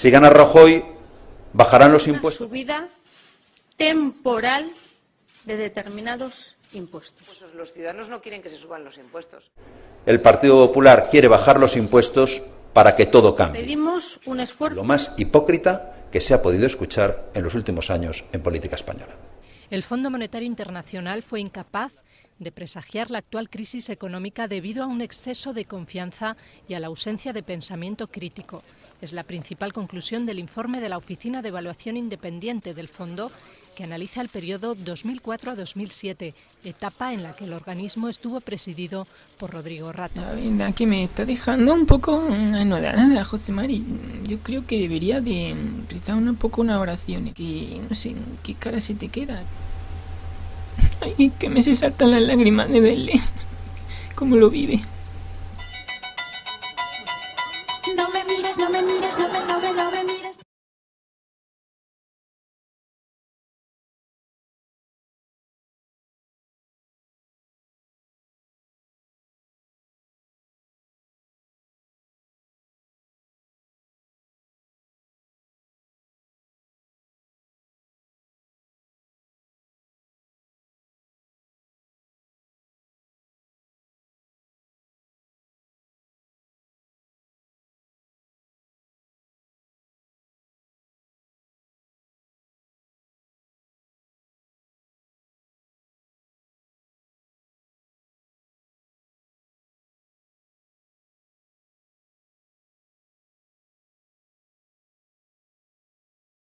Si gana Rajoy, bajarán los impuestos. Una subida temporal de determinados impuestos. Pues los ciudadanos no quieren que se suban los impuestos. El Partido Popular quiere bajar los impuestos para que todo cambie. Pedimos un esfuerzo. Lo más hipócrita que se ha podido escuchar en los últimos años en política española. El Fondo Monetario Internacional fue incapaz de presagiar la actual crisis económica debido a un exceso de confianza y a la ausencia de pensamiento crítico. Es la principal conclusión del informe de la Oficina de Evaluación Independiente del Fondo que analiza el periodo 2004 a 2007, etapa en la que el organismo estuvo presidido por Rodrigo Rato. La verdad que me está dejando un poco anodada, José Mari. Yo creo que debería de rezar un poco una oración, que no sé, qué cara se te queda. Ay, que me se saltan las lágrimas de verle, cómo lo vive. No me mires, no me mires, no me, no me, no me mires.